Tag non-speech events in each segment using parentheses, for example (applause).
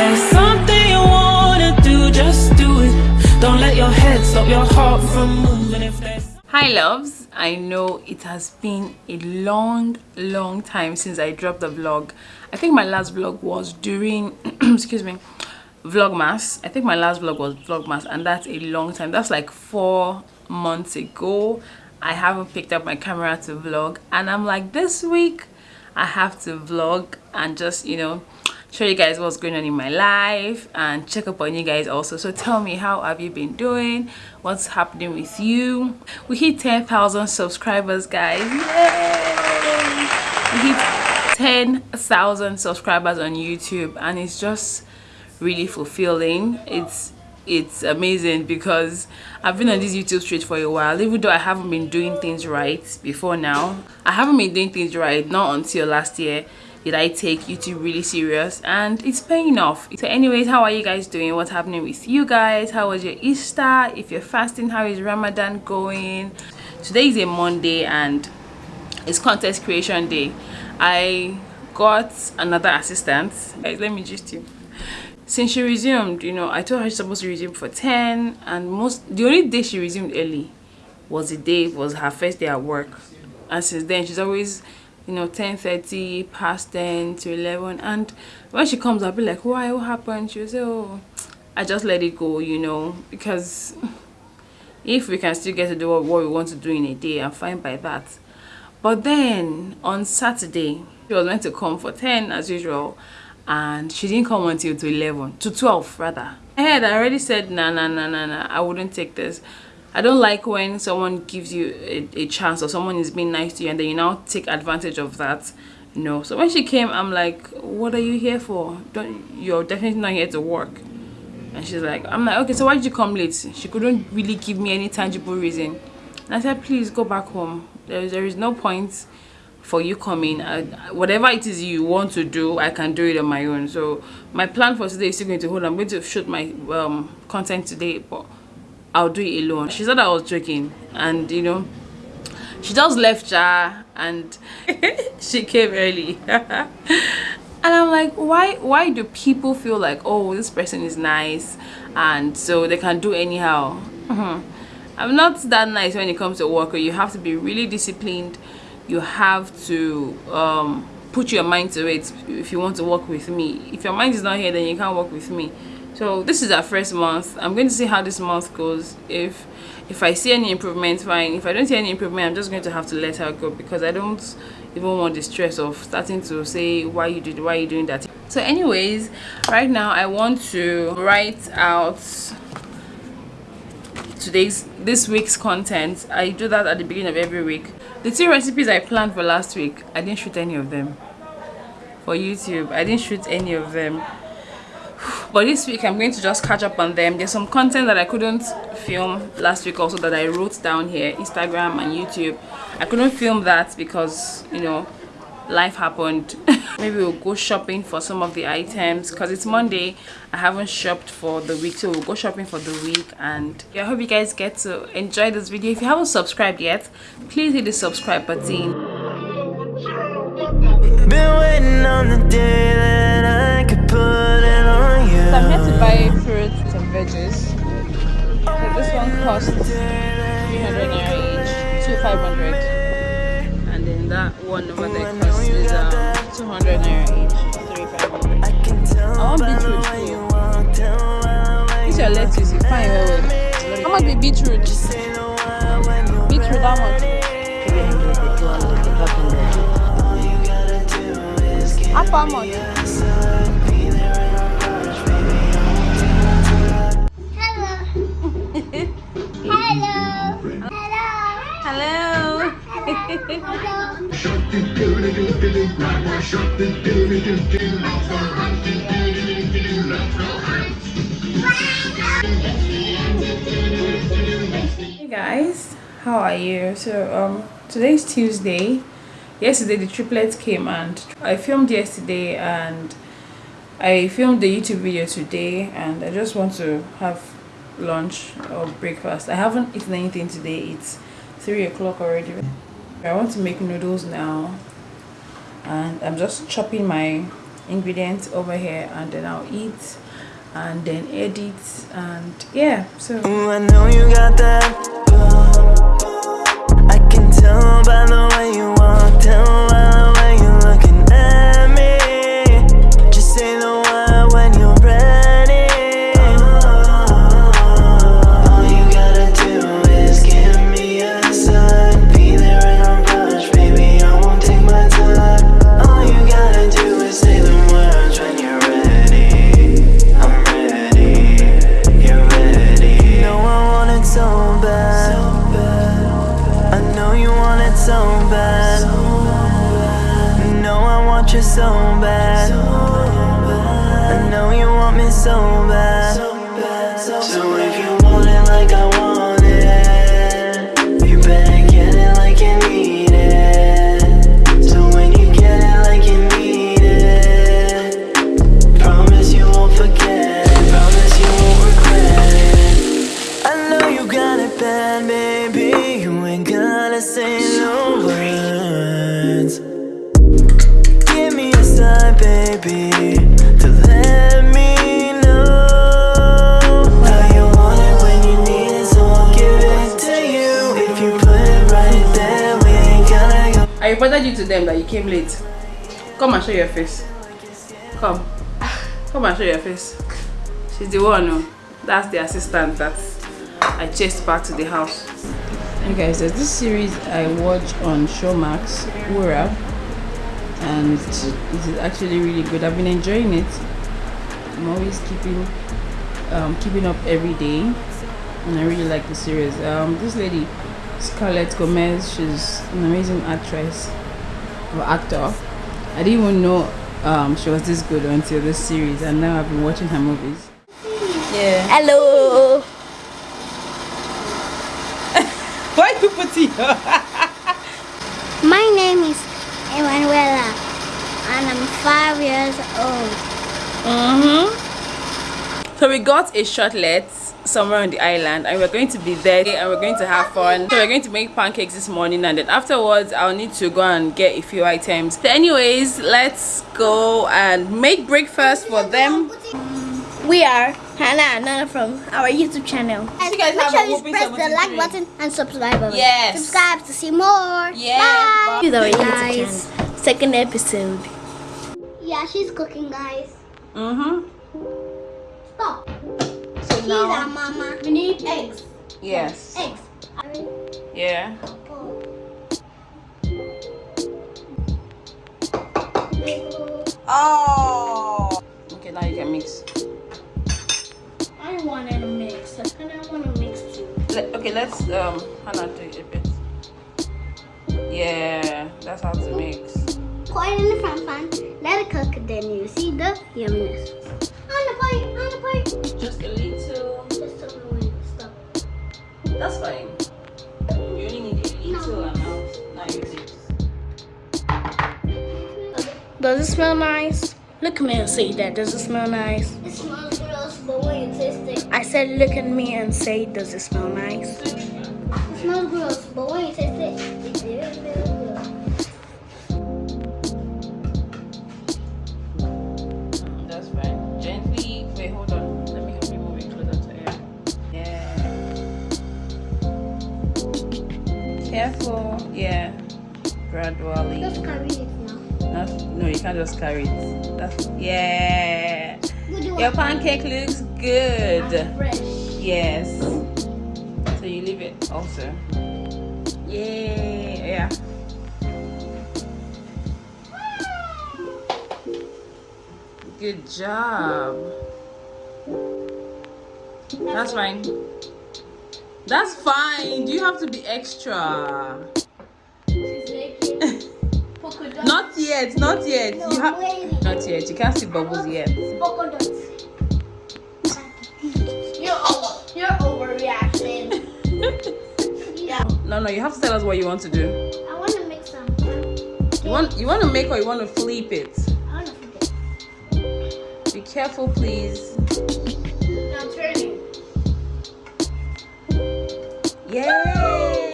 there's something you wanna do, just do it. Don't let your head stop your heart from moving if there's hi loves. I know it has been a long long time since i dropped the vlog. I think my last vlog was during (clears throat) excuse me vlogmas. I think my last vlog was vlogmas and that's a long time. That's like four months ago. I haven't picked up my camera to vlog and i'm like this week i have to vlog and just you know show you guys what's going on in my life and check up on you guys also. So tell me how have you been doing? What's happening with you? We hit 10,000 subscribers guys. Yay! we hit 10,000 subscribers on YouTube and it's just really fulfilling. It's it's amazing because I've been on this YouTube street for a while even though I haven't been doing things right before now. I haven't been doing things right not until last year did I take YouTube really serious and it's paying off. So anyways, how are you guys doing? What's happening with you guys? How was your Easter? If you're fasting, how is Ramadan going? Today is a Monday and it's contest creation day. I got another assistant. Guys, let me just you. Since she resumed, you know, I told her she's supposed to resume for 10 and most the only day she resumed early was the day was her first day at work. And since then she's always you know 10 30 past 10 to 11 and when she comes i'll be like why? What happened? She'll say oh i just let it go you know because (laughs) if we can still get to do what, we want to do in a day i'm fine by that. But then on saturday she was meant to come for 10 as usual and she didn't come until to 11 to 12 rather. I had already said nah nah nah nah nah i wouldn't take this I don't like when someone gives you a, a, chance or someone is being nice to you and then you now take advantage of that. No. So when she came, I'm like, what are you here for? Don't you're definitely not here to work. And she's like, I'm like, okay, so why did you come late? She couldn't really give me any tangible reason. And I said, please go back home. There is, there is no point for you coming. I, whatever it is you want to do, I can do it on my own. So my plan for today is still going to hold. I'm going to shoot my um, content today, but I'll do it alone. She said I was joking and you know, she just left Jar and (laughs) she came early. (laughs) and I'm like, why why do people feel like, oh, this person is nice and so they can do anyhow? Mm-hmm. I'm not that nice when it comes to work. You have to be really disciplined. You have to um, put your mind to it if you want to work with me. If your mind is not here, then you can't work with me so this is our first month. I'm going to see how this month goes. If if i see any improvement fine. If i don't see any improvement i'm just going to have to let her go because i don't even want the stress of starting to say why you did why you doing that. So anyways right now i want to write out today's this week's content. I do that at the beginning of every week. The two recipes i planned for last week i didn't shoot any of them. For youtube i didn't shoot any of them but this week i'm going to just catch up on them. There's some content that i couldn't film last week also that i wrote down here instagram and youtube. I couldn't film that because you know life happened. (laughs) Maybe we'll go shopping for some of the items because it's monday. I haven't shopped for the week so we'll go shopping for the week. And yeah, i hope you guys get to enjoy this video. If you haven't subscribed yet please hit the subscribe button. Been waiting on the day that i could put i'm here to buy fruits and veggies. So this one costs 300 naira each two 500 and then that one over there costs is um, 200 naira each three 500 i want beetroot too. This your lettuce you fine well well. How much be beetroot? Beetroot how much? How much hey guys, how are you? So um today's Tuesday. Yesterday the triplets came and I filmed yesterday and I filmed the YouTube video today and I just want to have lunch or breakfast. I haven't eaten anything today. It's three o'clock already i want to make noodles now and i'm just chopping my ingredients over here and then I'll eat and then edit and yeah so Ooh, I know you got that. I can tell by the way you them that you came late. Come and show your face. Come. Come and show your face. She's the one oh. That's the assistant that I chased back to the house. Hey guys there's this series I watch on Showmax Wura and it is actually really good. I've been enjoying it. I'm always keeping um, keeping up every day and I really like the series. Um, this lady Scarlet Gomez she's an amazing actress actor I didn't even know um, she was this good until this series and now I've been watching her movies yeah Hello. (laughs) why you put it (laughs) My name is Emanuela and I'm five years old. Mm-hmm. So we got a shortlet somewhere on the island and we're going to be there and we're going to have fun. So we're going to make pancakes this morning and then afterwards I'll need to go and get a few items. So anyways, let's go and make breakfast for them. We are Hannah and Nana from our YouTube channel. you guys Make have sure you press the like button and subscribe button. Yes. Subscribe to see more. Yes, Bye. bye. This is our YouTube channel. Second episode. Yeah, she's cooking, guys. Mm-hmm. Stop. So She's mama. We need eggs. yes. Eggs. Yeah. Oh. Okay, now you can mix. I want to mix. And I want to mix too. Let, okay, let's um Hannah do it a bit. Yeah, that's how to mix. Pour it in the front pan. Let it cook. Then you see the yumminess. On the plate. On the plate. Just a little. Just tell me when. That's fine. You only need a little amount. Now use it. Does it smell nice? Look at me and say that. Does it smell nice? It smells gross, but when you taste it, I said, look at me and say, does it smell nice? it smells gross, but when you taste it, Careful. Yeah. Gradually. Just carry it now. That's, no, you can't just carry it. That's yeah. Your pancake looks good. fresh. Yes. So you leave it also. Yay! Yeah. Good job. That's fine. That's fine. Do you have to be extra? She's making polka dots. Not yet. Not yet. No, You have. Not yet. You can't see bubbles yet. Polka dots. You're over. You're overreacting. yeah. No, no. You have to tell us what you want to do. I want to make some. You want. You want to make or you want to flip it? I want to flip it. Be careful, please. Now turning. Yay!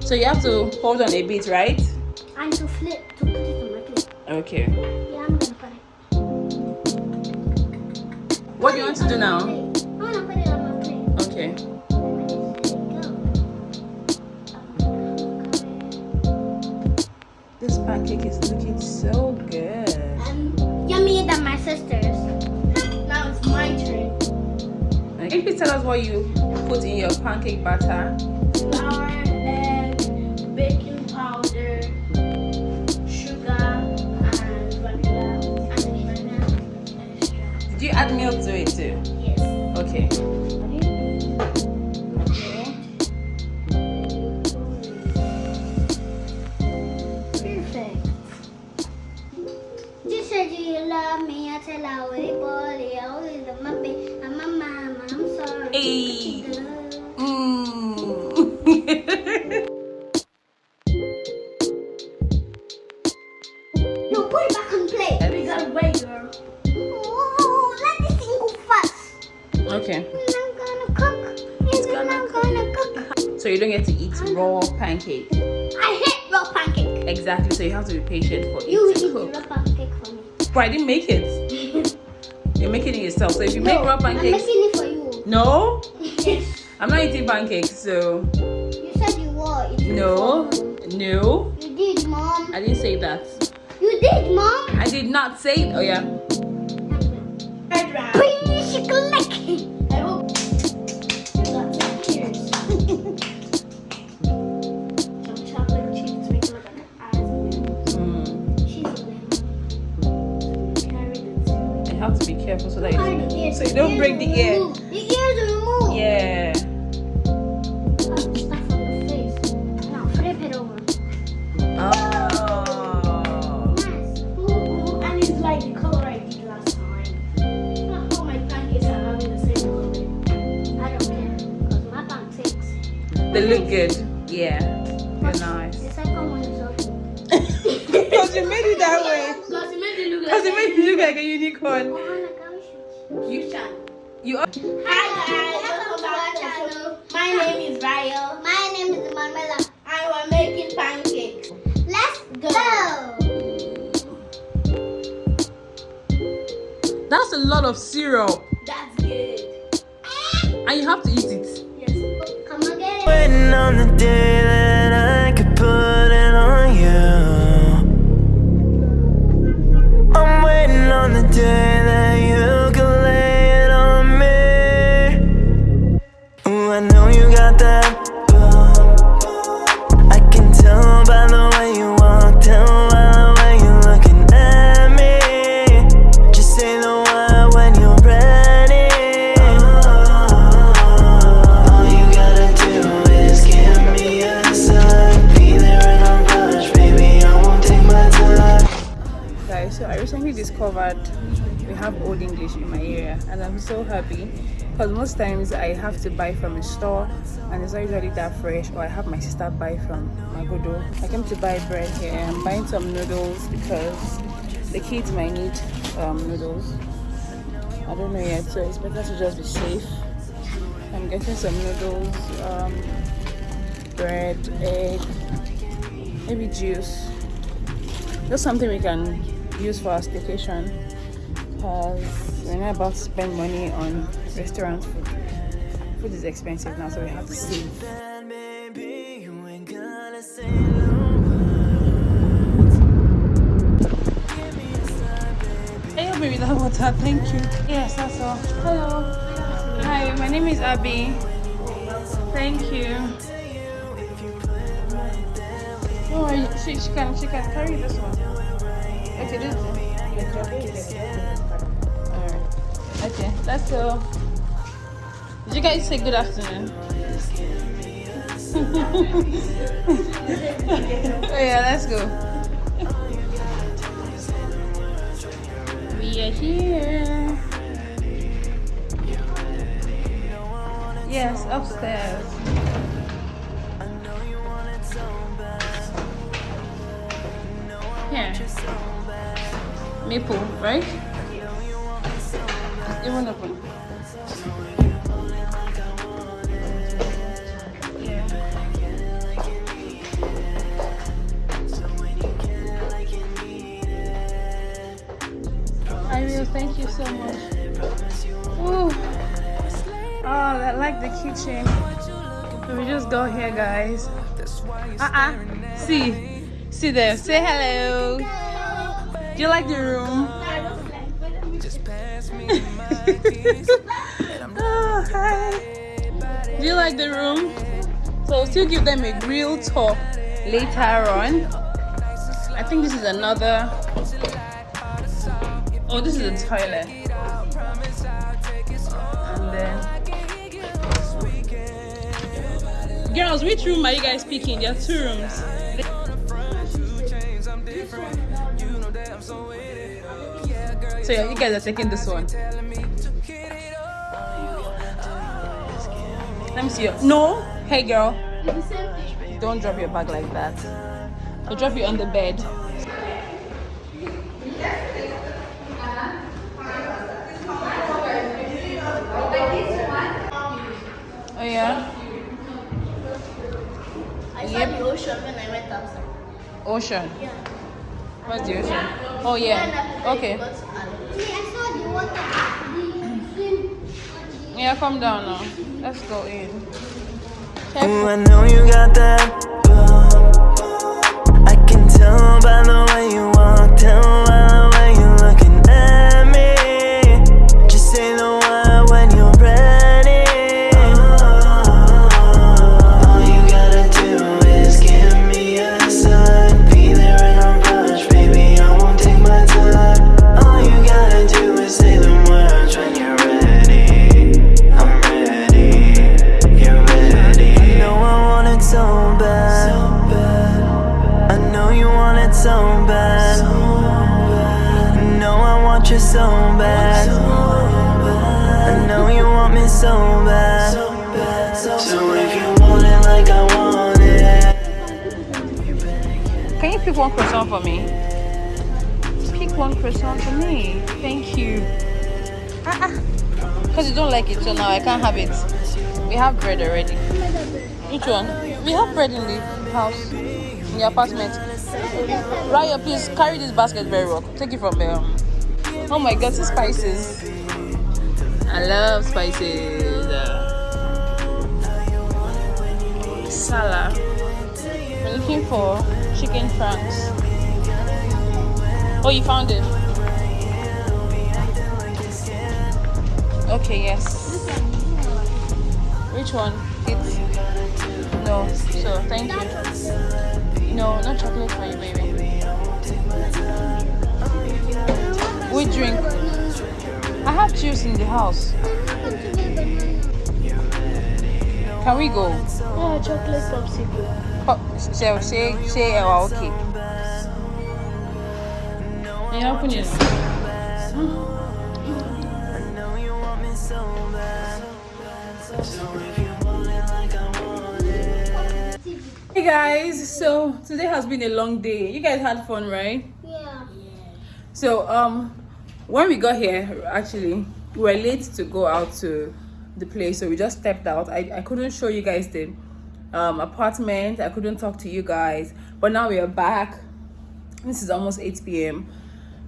So you have to hold on a bit, right? And to flip, to put it on my plate. Okay. Yeah, I'm gonna put it. What do you want to do now? I wanna put it on my plate. Okay. This pancake is looking so good. Um, yummier than my sister's. (laughs) Now it's my turn. Can you please tell us what you put in your pancake batter? Okay. Perfect. Have to be patient for You it to raw cook. pancake for me. But I didn't make it. (laughs) You're making it yourself. So if you make No, raw I'm pancakes, making it for you. no, yes. (laughs) I'm not eating pancakes. So You said you were. eating no, no, You did, mom. I didn't say that. You did, mom. I did not say. Oh yeah. A lot of syrup. That's good. And you have to eat it. Yes. Come again. So happy because most times I have to buy from a store and it's not usually that fresh or I have my sister buy from Magodo. I came to buy bread here. I'm buying some noodles because the kids might need um, noodles. I don't know yet, so it's better to just be safe. I'm getting some noodles, um, bread, egg, maybe juice. Just something we can use for our staycation because we're not about to spend money on restaurant food. Food is expensive now, so we have to save. Hey, me that water, thank you. Yes, that's all. Hello. Hi, my name is Abby. Thank you. Oh, she, she can she can carry this one. Okay, this is Alright. Okay, let's go. Did you guys say good afternoon? (laughs) oh yeah, let's go. We are here. Yes, upstairs. Here. Maple, right? Won't open. I will. Thank you so much. Oh, I like the kitchen. Me just go here, guys. Uh-uh. See. See there. Say hello. Do you like the room? Oh, hi. (laughs) Do you like the room? So I'll still give them a real tour later on. I think this is another. Oh, this is a toilet. And then. Girls, which room are you guys picking? There are two rooms. So yeah, you guys are taking this one. Let me see you. No, hey girl, don't drop your bag like that. I'll drop you on the bed. Oh yeah, I saw the ocean when I went outside. ocean. Yeah. What's the ocean? Oh yeah. Okay. See, I saw the water. The swim. Yeah, come down now. Let's go in. Ooh, I know you got that want me so bad. So if you want it like I want it. Can you pick one croissant for me? Pick one croissant for me. Thank you. Ah, ah. Because you don't like it, so now I can't have it. We have bread already. Which one? We have bread in the house, in the apartment. Raya, please carry this basket very well. Take it from there. Oh my god, see spices. I love spices. Salah. We're looking for chicken franks. Oh, you found it? Okay, yes. Which one? It's no. So thank you. No, not chocolate for you, baby. We drink. I have juice in the house. Can we go? Yeah, chocolate popsicle. Oh, say say say uh, okay. Yeah, open it. Hey guys, so today has been a long day. You guys had fun, right? Yeah. So um when we got here actually we were late to go out to the place so we just stepped out. I, I couldn't show you guys the um apartment, I couldn't talk to you guys, but now we are back. This is almost 8 p.m.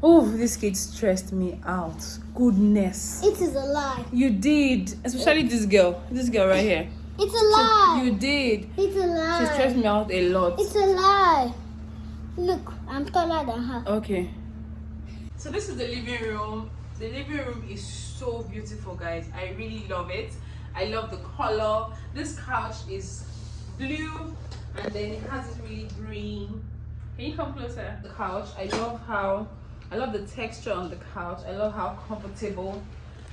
Oh, this kid stressed me out. Goodness. It is a lie. You did, especially this girl. This girl right here. It's a lie. You did. It's a lie She stressed me out a lot. It's a lie. Look, I'm taller than her. Okay. So this is the living room. The living room is so beautiful, guys. I really love it. I love the color. This couch is blue and then it has this really green. Can you come closer? The couch. I love how I love the texture on the couch. I love how comfortable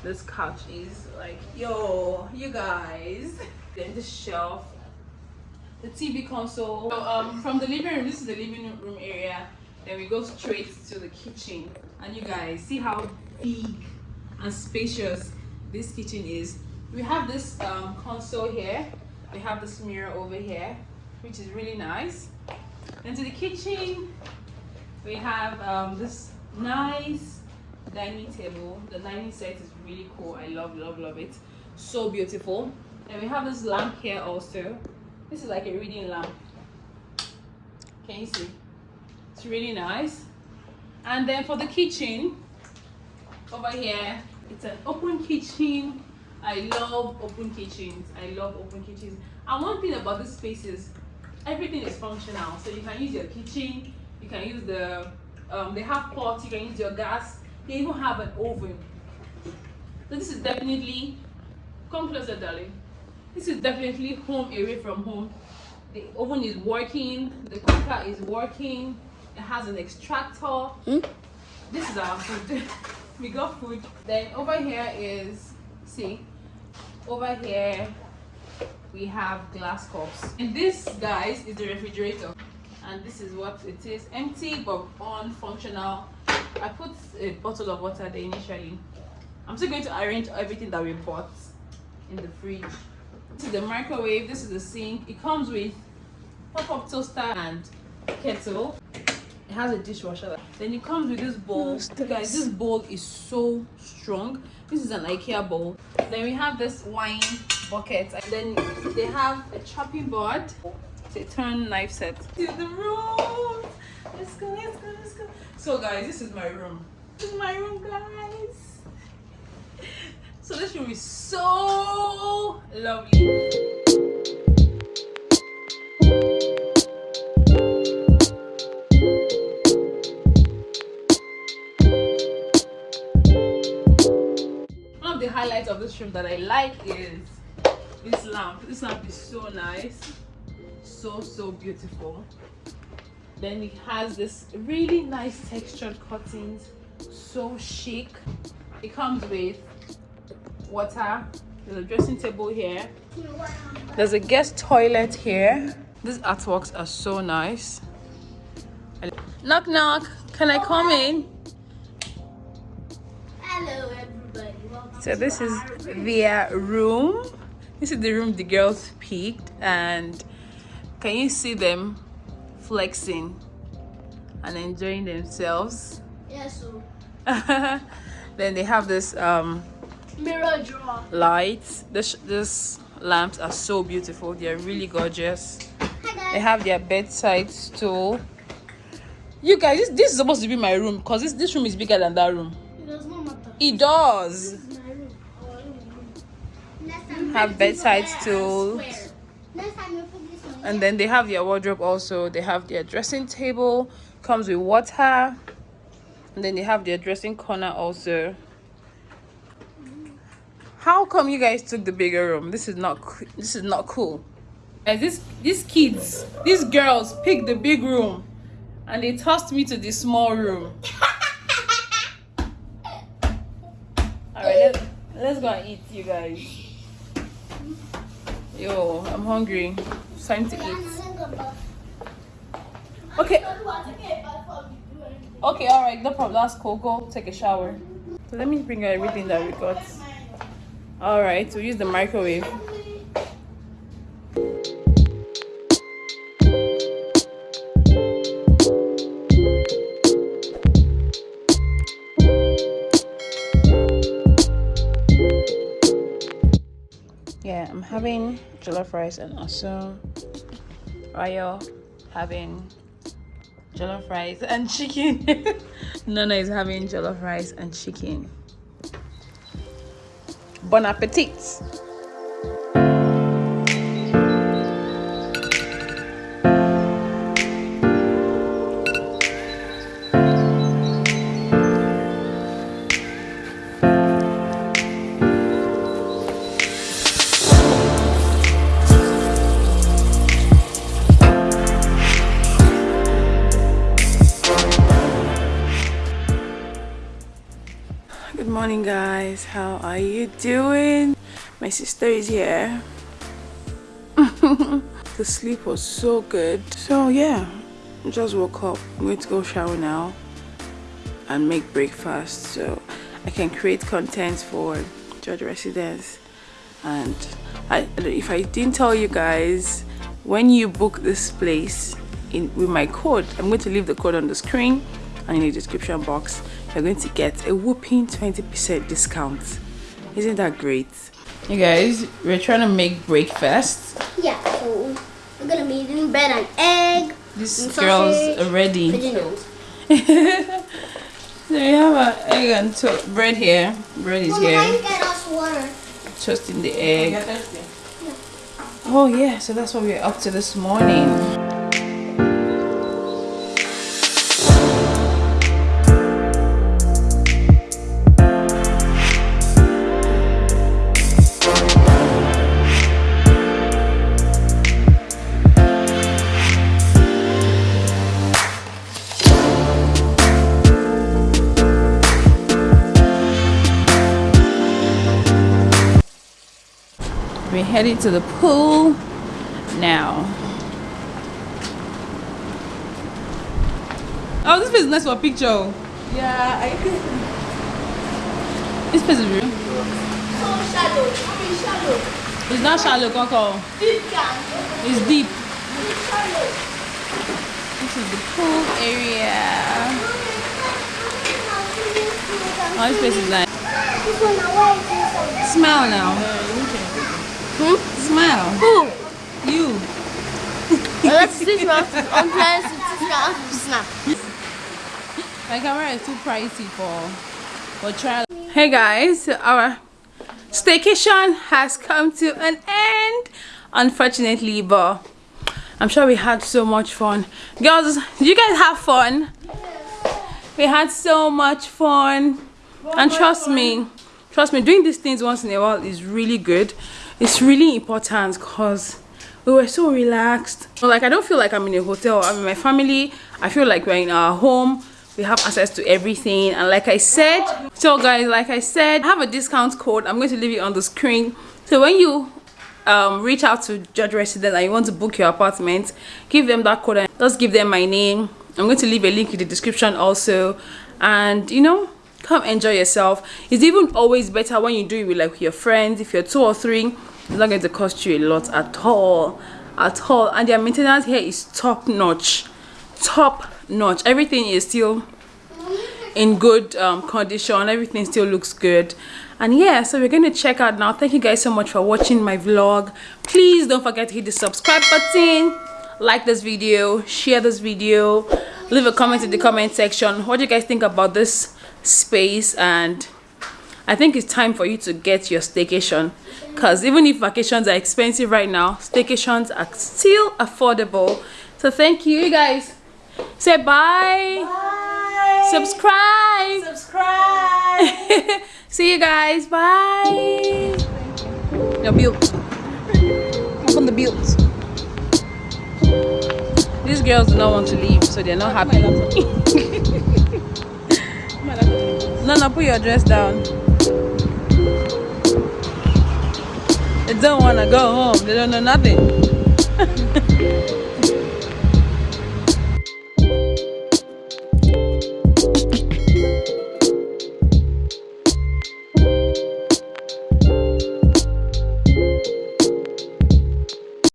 this couch is. Like, yo, you guys. Then the shelf the TV console. So, um, from the living room, this is the living room area. Then we go straight to the kitchen. And you guys see how big and spacious this kitchen is. We have this um, console here. We have this mirror over here, which is really nice. Then to the kitchen, we have um, this nice dining table. The dining set is really cool. I love, love, love it. So beautiful. And we have this lamp here also. This is like a reading lamp. Can you see? It's really nice. And then for the kitchen, over here, it's an open kitchen I love open kitchens. I love open kitchens. And one thing about this space is everything is functional. So you can use your kitchen, you can use the um, they have pots, you can use your gas, they even have an oven. So this is definitely come closer, darling. This is definitely home away from home. The oven is working, the cooker is working, it has an extractor. Hmm? This is our food. (laughs) we got food. Then over here is see, over here we have glass cups. And this guys is the refrigerator. And this is what it is. Empty but on functional. I put a bottle of water there initially. I'm still going to arrange everything that we bought in the fridge. This is the microwave, this is the sink. It comes with pop-up toaster and kettle. It has a dishwasher. Then it comes with this bowl. Guys, this bowl is so strong. This is an IKEA bowl. Then we have this wine bucket. And then they have a chopping board. It's a turn knife set. To the room. Let's go, let's go, let's go. So guys, this is my room. This is my room, guys. (laughs) So this room is so lovely. That I like is this lamp. This lamp is so nice. So so beautiful. Then it has this really nice textured curtains. So chic. It comes with water. There's a dressing table here. There's a guest toilet here. These artworks are so nice. Knock knock. Can I come in? So this is their room. This is the room the girls picked and can you see them flexing and enjoying themselves? Yeah, so (laughs) then they have this um mirror drawer. lights. This this lamps are so beautiful. They're really gorgeous. They have their bedside stool. You guys, this, this is supposed to be my room because this, this room is bigger than that room. It does not matter. It does. This is my room. Our room. Next time, Have bedside and stools. square. next time you put this one. And then they have their wardrobe also. They have their dressing table, comes with water. And then they have their dressing corner also. How come you guys took the bigger room? This is not this is not cool. Guys, this these kids, these girls picked the big room and they tossed me to the small room. (laughs) Alright, let's, let's go and eat, you guys. Yo, I'm hungry. It's time to eat. Okay. Okay, all right, no problem. That's cool. Go take a shower. So let me bring everything that we got. All right, we use the microwave. Jollof rice and also Rayo having jollof rice and chicken. (laughs) Nana is having jollof rice and chicken. Bon appetit! How are you doing? My sister is here. (laughs) the sleep was so good. So, yeah, I just woke up. I'm going to go shower now and make breakfast so I can create content for George residents. And I, if I didn't tell you guys, when you book this place in with my code, I'm going to leave the code on the screen and in the description box. You're going to get a whooping 20% discount. Isn't that great? You guys, we're trying to make breakfast. Yeah, so we're gonna be eating bread and egg. This And girls sausage. are ready. (laughs) So we have an egg and to- bread here. Bread is Mama, how you here. get us water? toasting the egg. Oh yeah, so that's what we're up to this morning. We're to the pool now. Oh, this place is nice for a picture. Yeah, I think This place is real. So shallow. I mean shallow. It's not shallow, Coco. Deep. It's deep. Deep shallow. This is the pool area. Oh, this place is nice. One now Hmm? Smile. Who? You. (laughs) Let's see now. I'm trying to snap. Snap. My camera is too pricey for for trial. Hey guys, our staycation has come to an end, unfortunately, but I'm sure we had so much fun. Girls, did you guys have fun? We had so much fun, and trust me, trust me, doing these things once in a while is really good. It's really important because we were so relaxed. Like I don't feel like I'm in a hotel. I'm in my family. I feel like we're in our home. We have access to everything. And like I said, so guys, like I said, I have a discount code. I'm going to leave it on the screen. So when you um, reach out to Judge Resident and you want to book your apartment, give them that code and just give them my name. I'm going to leave a link in the description also. And you know, come enjoy yourself. It's even always better when you do it with like your friends. If you're two or three, it's not going to cost you a lot at all. At all. And their maintenance here is top notch. Top notch. Everything is still in good um, condition everything still looks good and yeah so we're going to check out now thank you guys so much for watching my vlog please don't forget to hit the subscribe button like this video share this video leave a comment in the comment section what do you guys think about this space and i think it's time for you to get your staycation because even if vacations are expensive right now staycations are still affordable so thank you you guys say bye, Bye. subscribe subscribe. (laughs) See you guys. Bye. Your built. Open the built. These girls do not want to leave, so they're not happy. (laughs) (laughs) no, no, put your dress down. They don't want to go home. They don't know nothing. (laughs)